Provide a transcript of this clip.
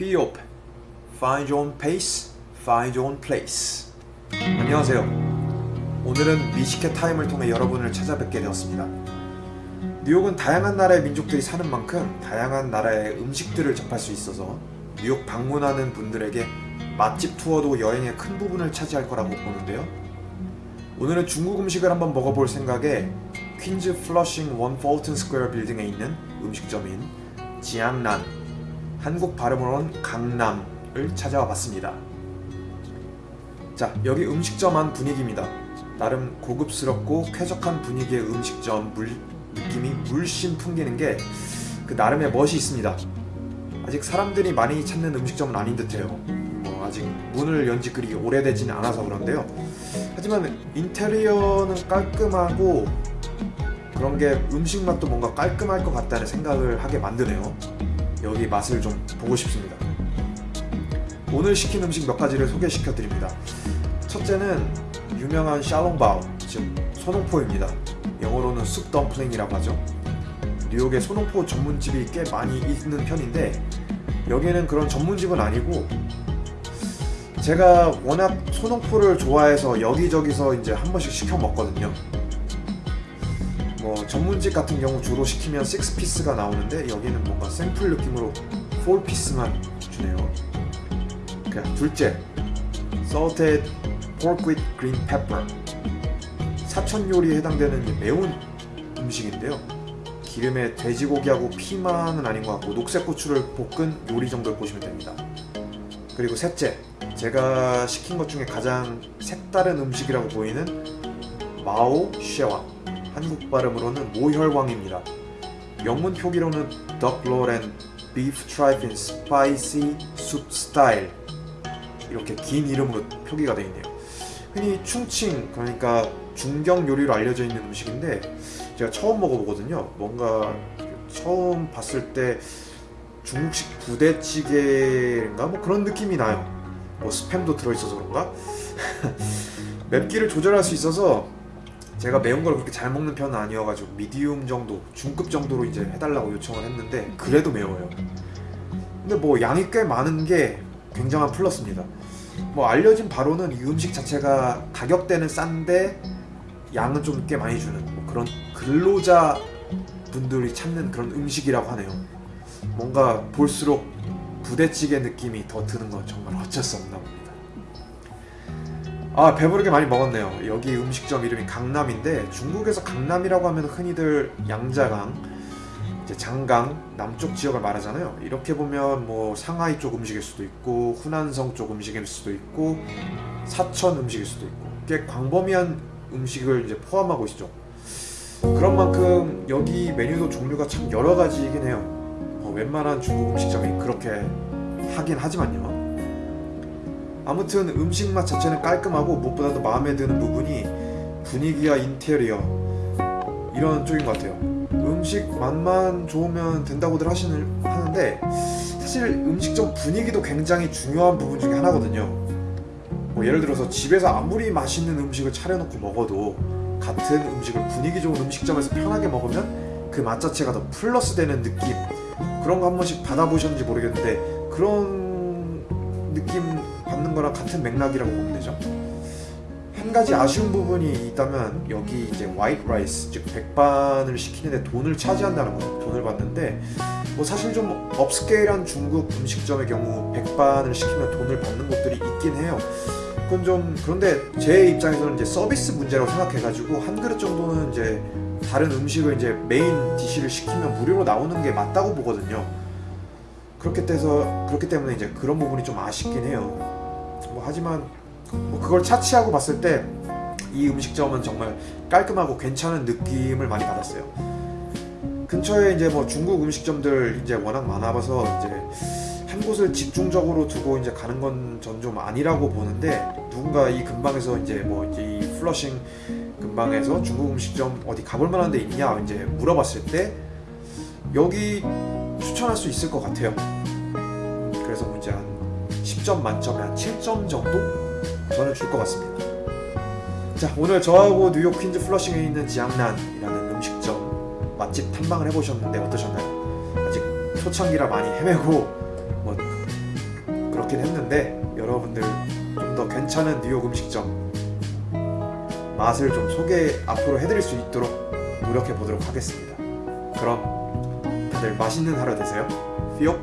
P.O.P. Find your own pace, find your own place. 안녕하세요. 오늘은 미식회 타임을 통해 여러분을 찾아뵙게 되었습니다. 뉴욕은 다양한 나라의 민족들이 사는 만큼 다양한 나라의 음식들을 접할 수 있어서 뉴욕 방문하는 분들에게 맛집 투어도 여행의 큰 부분을 차지할 거라고 보는데요. 오늘은 중국 음식을 한번 먹어볼 생각에 퀸즈 플러싱 One Fulton Square 빌딩에 있는 음식점인 지앙난 한국 발음으로는 강남을 찾아와 봤습니다. 자, 여기 음식점 안 분위기입니다. 나름 고급스럽고 쾌적한 분위기의 음식점 물, 느낌이 물씬 풍기는 게 그 나름의 멋이 있습니다. 아직 사람들이 많이 찾는 음식점은 아닌 듯해요. 뭐 아직 문을 연지 그리 오래되지는 않아서 그런데요. 하지만 인테리어는 깔끔하고 그런 게 음식 맛도 뭔가 깔끔할 것 같다는 생각을 하게 만드네요. 여기 맛을 좀 보고 싶습니다. 오늘 시킨 음식 몇 가지를 소개시켜 드립니다. 첫째는 유명한 샬롱바오, 즉 소농포입니다. 영어로는 숲 덤플링이라고 하죠. 뉴욕에 소농포 전문집이 꽤 많이 있는 편인데 여기는 그런 전문집은 아니고 제가 워낙 소농포를 좋아해서 여기저기서 이제 한 번씩 시켜 먹거든요. 뭐 전문집 같은 경우 주로 시키면 6피스가 나오는데 여기는 뭔가 샘플 느낌으로 4피스만 주네요. 그 둘째, salted pork with green pepper. 사천 요리에 해당되는 매운 음식인데요. 기름에 돼지고기하고 피만은 아닌 것 같고 녹색 고추를 볶은 요리 정도를 보시면 됩니다. 그리고 셋째, 제가 시킨 것 중에 가장 색다른 음식이라고 보이는 마오 쉐왕. 한국 발음으로는 모혈왕입니다. 영문 표기로는 Duck Roll and Beef Tripe in Spicy Soup Style 이렇게 긴 이름으로 표기가 되어 있네요. 흔히 충칭 그러니까 중경 요리로 알려져 있는 음식인데 제가 처음 먹어보거든요. 뭔가 처음 봤을 때 중국식 부대찌개인가 뭐 그런 느낌이 나요. 뭐 스팸도 들어있어서 그런가? 맵기를 조절할 수 있어서 제가 매운 걸 그렇게 잘 먹는 편은 아니어가지고 미디움 정도, 중급 정도로 이제 해달라고 요청을 했는데 그래도 매워요. 근데 뭐 양이 꽤 많은 게 굉장한 플러스입니다. 뭐 알려진 바로는 이 음식 자체가 가격대는 싼데 양은 좀 꽤 많이 주는 뭐 그런 근로자 분들이 찾는 그런 음식이라고 하네요. 뭔가 볼수록 부대찌개 느낌이 더 드는 건 정말 어쩔 수 없나 봅니다. 아 배부르게 많이 먹었네요. 여기 음식점 이름이 강남인데 중국에서 강남이라고 하면 흔히들 양자강, 이제 장강 남쪽 지역을 말하잖아요. 이렇게 보면 뭐 상하이 쪽 음식일 수도 있고 후난성 쪽 음식일 수도 있고 사천 음식일 수도 있고 꽤 광범위한 음식을 이제 포함하고 있죠. 그런 만큼 여기 메뉴도 종류가 참 여러 가지이긴 해요. 뭐 웬만한 중국 음식점이 그렇게 하긴 하지만요. 아무튼 음식 맛 자체는 깔끔하고 무엇보다도 마음에 드는 부분이 분위기와 인테리어 이런 쪽인 것 같아요. 음식 맛만 좋으면 된다고들 하시는 하는데 사실 음식점 분위기도 굉장히 중요한 부분 중에 하나거든요. 뭐 예를 들어서 집에서 아무리 맛있는 음식을 차려놓고 먹어도 같은 음식을 분위기 좋은 음식점에서 편하게 먹으면 그 맛 자체가 더 플러스 되는 느낌 그런 거 한 번씩 받아보셨는지 모르겠는데 그런 느낌 받는 거랑 같은 맥락이라고 보면 되죠. 한 가지 아쉬운 부분이 있다면 여기 이제 white rice 즉 백반을 시키는데 돈을 charge한다는 거죠. 돈을 받는데 뭐 사실 좀 upscale한 중국 음식점의 경우 백반을 시키면 돈을 받는 곳들이 있긴 해요. 그건 좀 그런데 제 입장에서는 이제 서비스 문제라고 생각해가지고 한 그릇 정도는 이제 다른 음식을 이제 메인 디시를 시키면 무료로 나오는 게 맞다고 보거든요. 그렇게 돼서 그렇기 때문에 이제 그런 부분이 좀 아쉽긴 해요. 뭐 하지만 뭐 그걸 차치하고 봤을 때 이 음식점은 정말 깔끔하고 괜찮은 느낌을 많이 받았어요. 근처에 이제 뭐 중국 음식점들 이제 워낙 많아봐서 이제 한 곳을 집중적으로 두고 이제 가는 건 전 좀 아니라고 보는데 누군가 이 근방에서 이제 뭐 이제 이 플러싱 근방에서 중국 음식점 어디 가볼 만한 데 있냐 이제 물어봤을 때 여기 추천할 수 있을 것 같아요. 그래서 뭐 이제 한 10점 만점에 한 7점 정도 저는 줄 것 같습니다. 자 오늘 저하고 뉴욕 퀸즈 플러싱에 있는 지앙난이라는 음식점 맛집 탐방을 해보셨는데 어떠셨나요? 아직 초창기라 많이 헤매고 뭐 그렇긴 했는데 여러분들 좀 더 괜찮은 뉴욕 음식점 맛을 좀 소개 앞으로 해드릴 수 있도록 노력해 보도록 하겠습니다. 그럼 다들 맛있는 하루 되세요. 휘옥